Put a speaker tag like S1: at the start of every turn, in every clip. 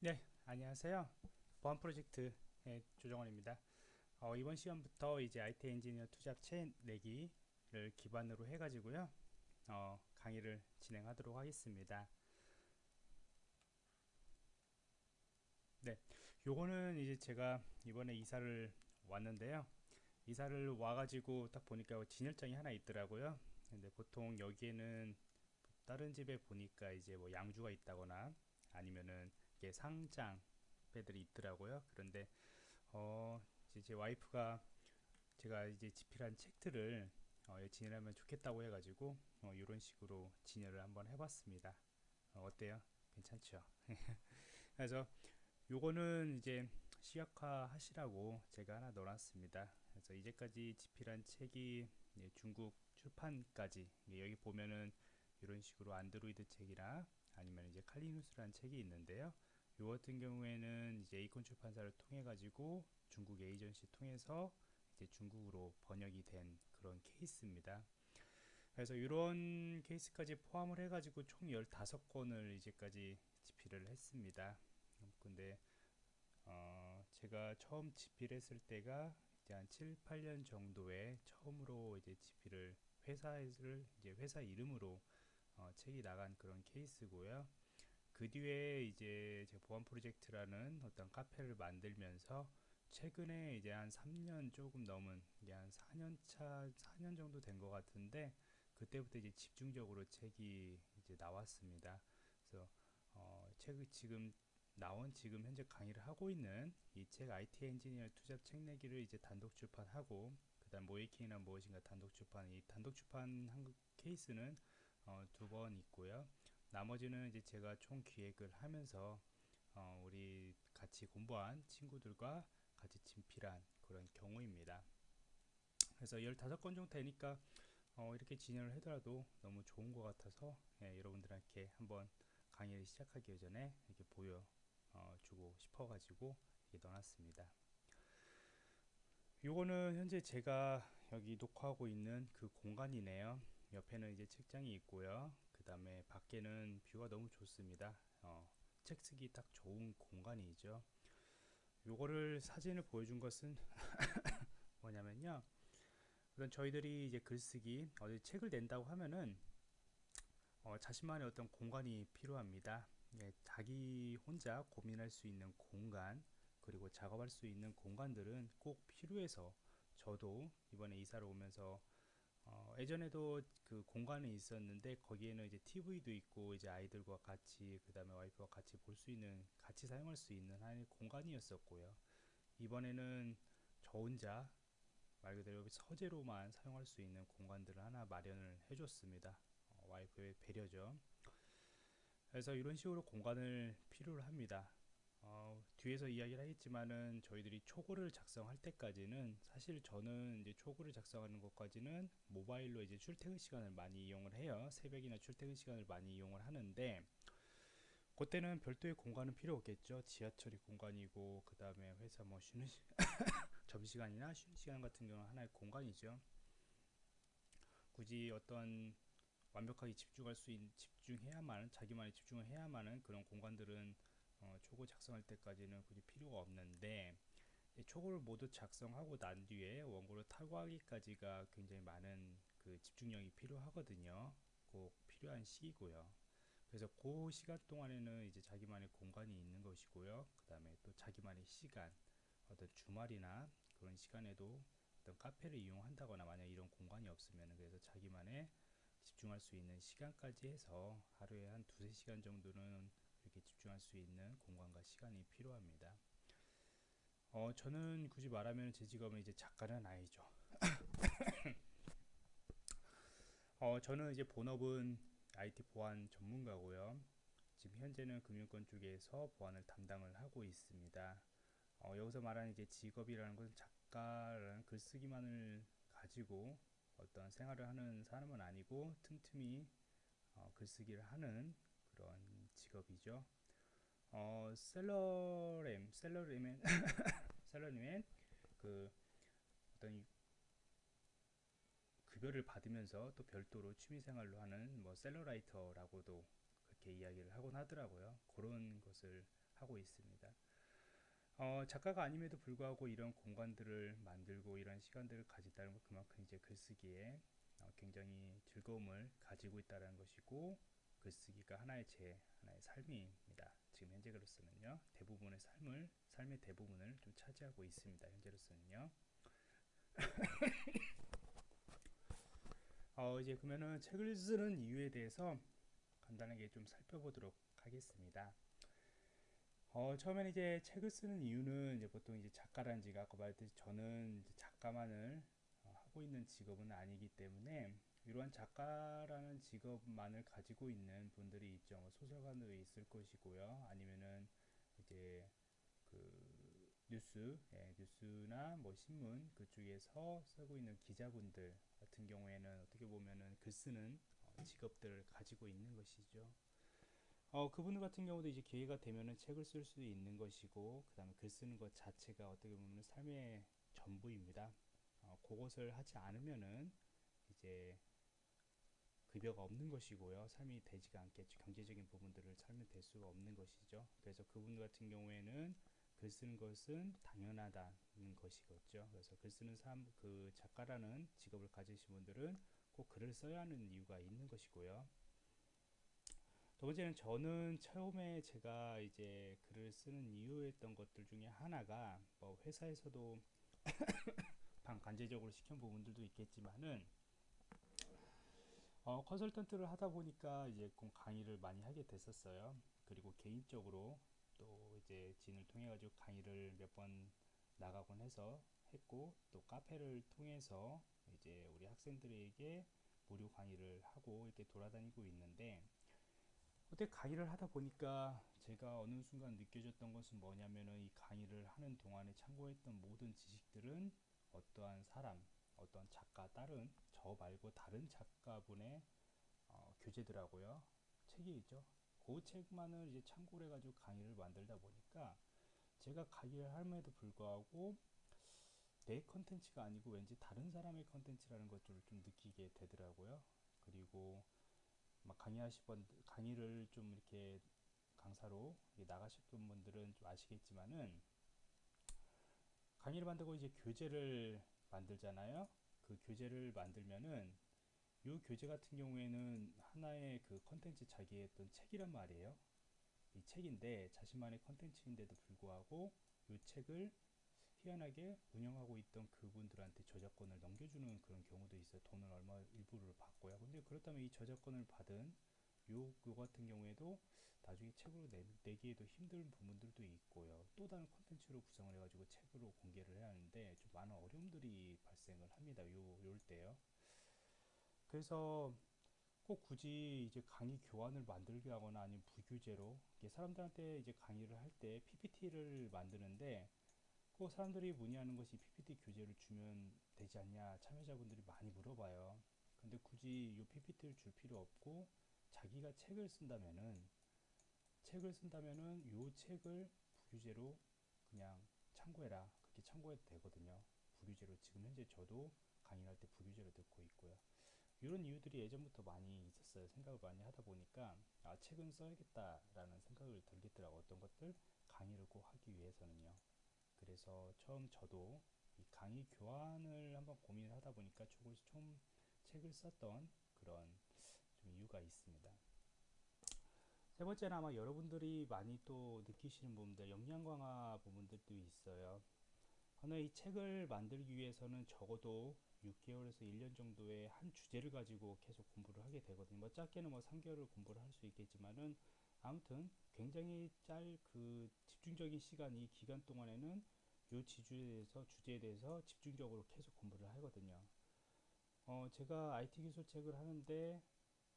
S1: 네, 안녕하세요. 보안 프로젝트의 조정원입니다. 어, 이번 시간부터 이제 IT 엔지니어 투잡 체 내기를 기반으로 해가지고요. 어, 강의를 진행하도록 하겠습니다. 네, 요거는 이제 제가 이번에 이사를 왔는데요. 이사를 와가지고 딱 보니까 진열장이 하나 있더라고요. 근데 보통 여기에는 다른 집에 보니까 이제 뭐 양주가 있다거나 아니면은 이게 상장 배들이 있더라고요. 그런데 어 이제 제 와이프가 제가 이제 집필한 책들을 어, 진열하면 좋겠다고 해가지고 어, 이런 식으로 진열을 한번 해봤습니다. 어, 때요 괜찮죠? 그래서 요거는 이제 시각화 하시라고 제가 하나 넣어놨습니다. 그래서 이제까지 집필한 책이 중국 출판까지 여기 보면은 이런 식으로 안드로이드 책이나 아니면 이제 칼리누스라는 책이 있는데요. 요 같은 경우에는 이제 에이콘 출판사를 통해 가지고 중국 에이전시 통해서 이제 중국으로 번역이 된 그런 케이스입니다. 그래서 이런 케이스까지 포함을 해 가지고 총 15권을 이제까지 집필을 했습니다. 근데 어 제가 처음 집필했을 때가 이제 한 7, 8년 정도에 처음으로 이제 집필을 회사를 이제 회사 이름으로 어 책이 나간 그런 케이스고요. 그 뒤에 이제 제 보안 프로젝트라는 어떤 카페를 만들면서 최근에 이제 한 3년 조금 넘은 이게 한 4년 차 4년 정도 된 것 같은데 그때부터 이제 집중적으로 책이 이제 나왔습니다. 그래서 어, 책을 지금 나온 지금 현재 강의를 하고 있는 이 책 IT 엔지니어 투잡 책 내기를 이제 단독 출판하고 그다음 모이킹이란 무엇인가 단독 출판 이 단독 출판 한 케이스는 어, 두 번 있고요. 나머지는 이제 제가 총 기획을 하면서 어, 우리 같이 공부한 친구들과 같이 진필한 그런 경우입니다. 그래서 15건 정도 되니까 어, 이렇게 진행을 하더라도 너무 좋은 것 같아서 예, 여러분들한테 한번 강의를 시작하기 전에 이렇게 보여주고 어, 싶어가지고 이렇게 넣어놨습니다. 요거는 현재 제가 여기 녹화하고 있는 그 공간이네요. 옆에는 이제 책장이 있고요. 그 다음에 밖에는 뷰가 너무 좋습니다. 어, 책 쓰기 딱 좋은 공간이죠. 요거를 사진을 보여준 것은 뭐냐면요. 우선 저희들이 이제 글쓰기 어디 책을 낸다고 하면은 어, 자신만의 어떤 공간이 필요합니다. 예, 자기 혼자 고민할 수 있는 공간 그리고 작업할 수 있는 공간들은 꼭 필요해서 저도 이번에 이사를 오면서 어, 예전에도 그 공간에 있었는데 거기에는 이제 TV도 있고 이제 아이들과 같이 그 다음에 와이프와 같이 볼 수 있는 같이 사용할 수 있는 하나의 공간이었었고요. 이번에는 저 혼자 말 그대로 서재로만 사용할 수 있는 공간들을 하나 마련을 해줬습니다. 어, 와이프의 배려죠. 그래서 이런 식으로 공간을 필요로 합니다 어, 뒤에서 이야기를 하겠지만은 저희들이 초고를 작성할 때까지는 사실 저는 이제 초고를 작성하는 것까지는 모바일로 이제 출퇴근 시간을 많이 이용을 해요. 새벽이나 출퇴근 시간을 많이 이용을 하는데 그때는 별도의 공간은 필요 없겠죠. 지하철이 공간이고 그 다음에 회사 뭐 쉬는 시 점심시간이나 쉬는 시간 같은 경우는 하나의 공간이죠. 굳이 어떤 완벽하게 집중할 수 있는 집중해야만 자기만의 집중을 해야만은 그런 공간들은 어, 초고 작성할 때까지는 굳이 필요가 없는데 초고를 모두 작성하고 난 뒤에 원고를 탈거하기까지가 굉장히 많은 그 집중력이 필요하거든요. 꼭 필요한 시기고요. 그래서 그 시간 동안에는 이제 자기만의 공간이 있는 것이고요. 그 다음에 또 자기만의 시간 어떤 주말이나 그런 시간에도 어떤 카페를 이용한다거나 만약 이런 공간이 없으면 그래서 자기만의 집중할 수 있는 시간까지 해서 하루에 한 두세 시간 정도는 이렇게 집중할 수 있는 공간과 시간이 필요합니다. 어, 저는 굳이 말하면 제 직업은 이제 작가는 아니죠. 어, 저는 이제 본업은 IT 보안 전문가고요. 지금 현재는 금융권 쪽에서 보안을 담당을 하고 있습니다. 어, 여기서 말하는 이제 직업이라는 것은 작가라는 글쓰기만을 가지고 어떤 생활을 하는 사람은 아니고 틈틈이 어, 글쓰기를 하는 그런 직업이죠. 어, 셀러램, 셀러림은 셀러림은 그 어떤 급여를 받으면서 또 별도로 취미생활로 하는 뭐 셀러라이터라고도 그렇게 이야기를 하곤 하더라고요. 그런 것을 하고 있습니다. 어, 작가가 아님에도 불구하고 이런 공간들을 만들고 이런 시간들을 가진다는 것 그만큼 이제 글쓰기에 어, 굉장히 즐거움을 가지고 있다는 것이고 글쓰기가 하나의 제 하나의 삶입니다. 지금 현재 글로서는요 대부분의 삶을 삶의 대부분을 좀 차지하고 있습니다. 현재로서는요. 어, 이제 그러면은 책을 쓰는 이유에 대해서 간단하게 좀 살펴보도록 하겠습니다. 어, 처음에는 이제 책을 쓰는 이유는 이제 보통 이제 작가라는 지가 아까 말했듯이 저는 작가만을 어, 하고 있는 직업은 아니기 때문에 이러한 작가라는 직업만을 가지고 있는 분들이 있죠. 뭐 소설가도 있을 것이고요. 아니면은 이제 그 뉴스, 예, 뉴스나 뭐 신문 그쪽에서 쓰고 있는 기자분들 같은 경우에는 어떻게 보면은 글 쓰는 어, 직업들을 가지고 있는 것이죠. 어, 그분들 같은 경우도 이제 기회가 되면은 책을 쓸수 있는 것이고, 그 다음에 글 쓰는 것 자체가 어떻게 보면 삶의 전부입니다. 어, 그것을 하지 않으면은 이제 급여가 없는 것이고요. 삶이 되지가 않겠죠. 경제적인 부분들을 삶이 될 수가 없는 것이죠. 그래서 그분 같은 경우에는 글 쓰는 것은 당연하다는 것이겠죠. 그래서 글 쓰는 사람, 그 작가라는 직업을 가지신 분들은 꼭 글을 써야 하는 이유가 있는 것이고요. 두 번째는 저는 처음에 제가 이제 글을 쓰는 이유였던 것들 중에 하나가 뭐 회사에서도 반간제적으로 시킨 부분들도 있겠지만은 어, 컨설턴트를 하다 보니까 이제 강의를 많이 하게 됐었어요. 그리고 개인적으로 또 이제 진을 통해 가지고 강의를 몇 번 나가곤 해서 했고 또 카페를 통해서 이제 우리 학생들에게 무료 강의를 하고 이렇게 돌아다니고 있는데 어떻게 강의를 하다 보니까 제가 어느 순간 느껴졌던 것은 뭐냐면은 이 강의를 하는 동안에 참고했던 모든 지식들은 어떠한 사람, 어떤 작가 다른 저 말고 다른 작가분의 어, 교재더라고요. 책이 있죠. 그 책만을 이제 참고를 해가지고 강의를 만들다 보니까 제가 강의를 함에도 불구하고 내 컨텐츠가 아니고 왠지 다른 사람의 컨텐츠라는 것들을 좀 느끼게 되더라고요. 그리고 막 강의하시던 강의를 좀 이렇게 강사로 나가셨던 분들은 좀 아시겠지만은 강의를 만들고 이제 교재를 만들잖아요. 그 교재를 만들면은 이 교재 같은 경우에는 하나의 그 컨텐츠 자기의 어떤 책이란 말이에요. 이 책인데 자신만의 컨텐츠인데도 불구하고 이 책을 희한하게 운영하고 있던 그분들한테 저작권을 넘겨주는 그런 경우도 있어요. 돈을 얼마 일부를 받고요. 근데 그렇다면 이 저작권을 받은 요, 요 같은 경우에도 나중에 책으로 내, 내기에도 힘든 부분들도 있고요. 또 다른 컨텐츠로 구성을 해가지고 책으로 공개를 해야 하는데 좀 많은 어려움들이 발생을 합니다. 요, 요럴 때요. 그래서 꼭 굳이 이제 강의 교환을 만들게 하거나 아니면 부규제로 사람들한테 이제 강의를 할 때 PPT를 만드는데 꼭 사람들이 문의하는 것이 PPT 교재를 주면 되지 않냐 참여자분들이 많이 물어봐요. 근데 굳이 이 PPT를 줄 필요 없고 자기가 책을 쓴다면은 책을 쓴다면은 이 책을 부규제로 그냥 참고해라 그렇게 참고해도 되거든요. 부규제로 지금 현재 저도 강의할 때 부규제로 듣고 있고요. 이런 이유들이 예전부터 많이 있었어요. 생각을 많이 하다 보니까 아 책은 써야겠다 라는 생각을 들겠더라고 어떤 것들 강의를 꼭 하기 위해서는요. 그래서 처음 저도 이 강의 교환을 한번 고민을 하다 보니까 조금씩 좀 책을 썼던 그런 좀 이유가 있습니다. 세 번째는 아마 여러분들이 많이 또 느끼시는 부분들, 역량 강화 부분들도 있어요. 하나 이 책을 만들기 위해서는 적어도 6개월에서 1년 정도의 한 주제를 가지고 계속 공부를 하게 되거든요. 뭐 짧게는 뭐 3개월을 공부를 할 수 있겠지만은 아무튼 굉장히 짤 그 집중적인 시간 이 기간 동안에는 요 지주에 대해서 주제에 대해서 집중적으로 계속 공부를 하거든요. 어 제가 IT 기술 책을 하는데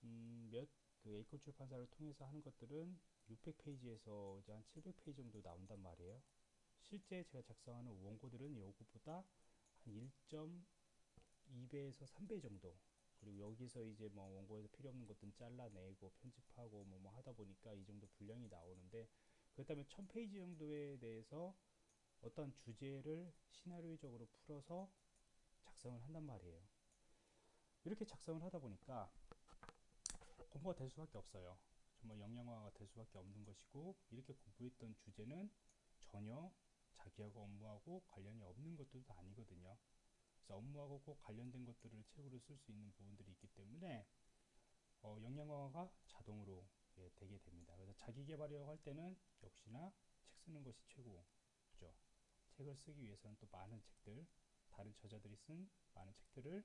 S1: 음, 몇 그 에이콘 출판사를 통해서 하는 것들은 600페이지에서 이제 한 700페이지 정도 나온단 말이에요. 실제 제가 작성하는 원고들은 요것보다 한 1.2배에서 3배 정도 그리고 여기서 이제 뭐 원고에서 필요 없는 것들은 잘라내고 편집하고 뭐, 뭐 하다 보니까 이 정도 분량이 나오는데 그렇다면 1000페이지 정도에 대해서 어떤 주제를 시나리오적으로 풀어서 작성을 한단 말이에요. 이렇게 작성을 하다 보니까 공부가 될 수밖에 없어요. 정말 영양화가 될 수밖에 없는 것이고 이렇게 공부했던 주제는 전혀 자기하고 업무하고 관련이 없는 것들도 아니거든요. 그래서 업무하고 꼭 관련된 것들을 책으로 쓸 수 있는 부분들이 있기 때문에 어, 영양화가 자동으로 예, 되게 됩니다. 그래서 자기 개발이라고 할 때는 역시나 책 쓰는 것이 최고죠. 책을 쓰기 위해서는 또 많은 책들, 다른 저자들이 쓴 많은 책들을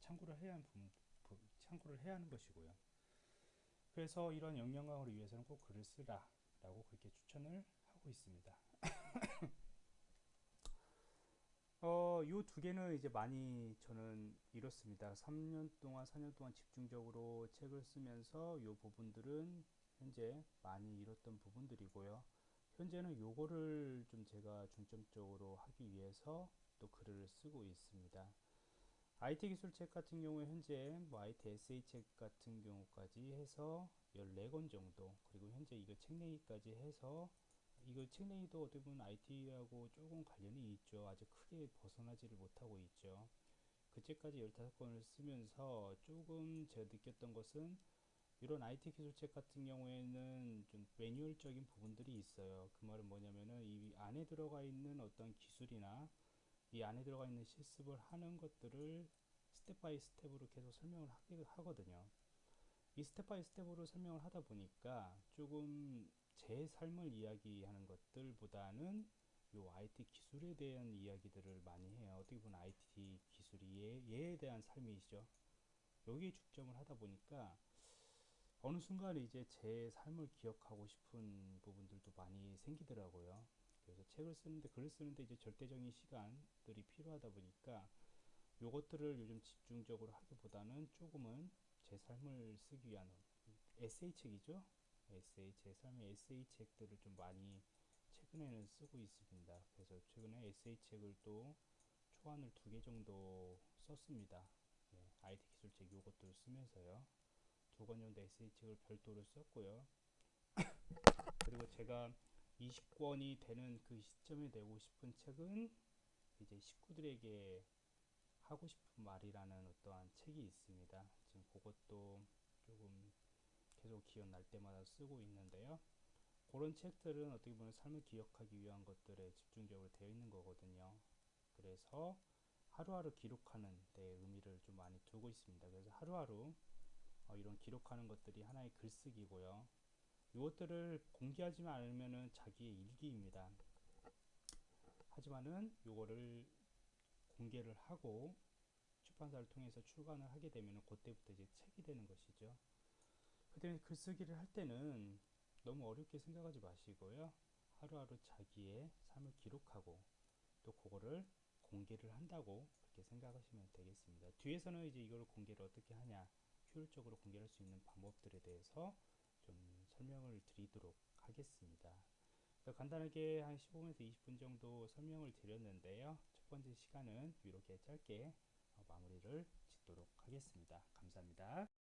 S1: 참고를 해야 하는 부분, 부, 참고를 해야 하는 것이고요. 그래서 이런 영양강화를 위해서는 꼭 글을 쓰라 라고 그렇게 추천을 하고 있습니다. 어, 요 두 개는 이제 많이 저는 이렇습니다. 3년 동안, 4년 동안 집중적으로 책을 쓰면서 요 부분들은 현재 많이 잃었던 부분들이고요. 현재는 요거를 좀 제가 중점적으로 하기 위해서 또 글을 쓰고 있습니다. IT 기술 책 같은 경우에 현재 뭐 IT SA 책 같은 경우까지 해서 14권 정도 그리고 현재 이거 책내기까지 해서 이거 책내기도 어떻게 보면 IT하고 조금 관련이 있죠. 아주 크게 벗어나지를 못하고 있죠. 그 책까지 15권을 쓰면서 조금 제가 느꼈던 것은 이런 IT 기술책 같은 경우에는 좀 매뉴얼적인 부분들이 있어요. 그 말은 뭐냐면은 이 안에 들어가 있는 어떤 기술이나 이 안에 들어가 있는 실습을 하는 것들을 step by step으로 계속 설명을 하거든요. 이 step by step으로 설명을 하다 보니까 조금 제 삶을 이야기하는 것들보다는 요 IT 기술에 대한 이야기들을 많이 해요. 어떻게 보면 IT 기술이 얘, 얘에 대한 삶이죠. 여기에 중점을 하다 보니까 어느 순간 이제 제 삶을 기억하고 싶은 부분들도 많이 생기더라고요. 그래서 책을 쓰는데 글을 쓰는데 이제 절대적인 시간들이 필요하다 보니까 요것들을 요즘 집중적으로 하기보다는 조금은 제 삶을 쓰기 위한 에세이 책이죠. 에세이 제 삶의 에세이 책들을 좀 많이 최근에는 쓰고 있습니다. 그래서 최근에 에세이 책을 또 초안을 두 개 정도 썼습니다. 예, IT 기술책 요것도 쓰면서요. 정도 에세이 책을 별도로 썼고요. 그리고 제가 20권이 되는 그 시점에 내고 싶은 책은 이제 식구들에게 하고 싶은 말이라는 어떠한 책이 있습니다. 지금 그것도 조금 계속 기억 날 때마다 쓰고 있는데요. 그런 책들은 어떻게 보면 삶을 기억하기 위한 것들에 집중적으로 되어 있는 거거든요. 그래서 하루하루 기록하는 데 의미를 좀 많이 두고 있습니다. 그래서 하루하루 어, 이런 기록하는 것들이 하나의 글쓰기고요. 이것들을 공개하지 않으면 자기의 일기입니다. 하지만은 이거를 공개를 하고 출판사를 통해서 출간을 하게 되면 그때부터 이제 책이 되는 것이죠. 그때 글쓰기를 할 때는 너무 어렵게 생각하지 마시고요. 하루하루 자기의 삶을 기록하고 또 그거를 공개를 한다고 그렇게 생각하시면 되겠습니다. 뒤에서는 이제 이걸 공개를 어떻게 하냐, 효율적으로 공개할 수 있는 방법들에 대해서 좀 설명을 드리도록 하겠습니다. 간단하게 한 15분에서 20분 정도 설명을 드렸는데요. 첫 번째 시간은 이렇게 짧게 마무리를 짓도록 하겠습니다. 감사합니다.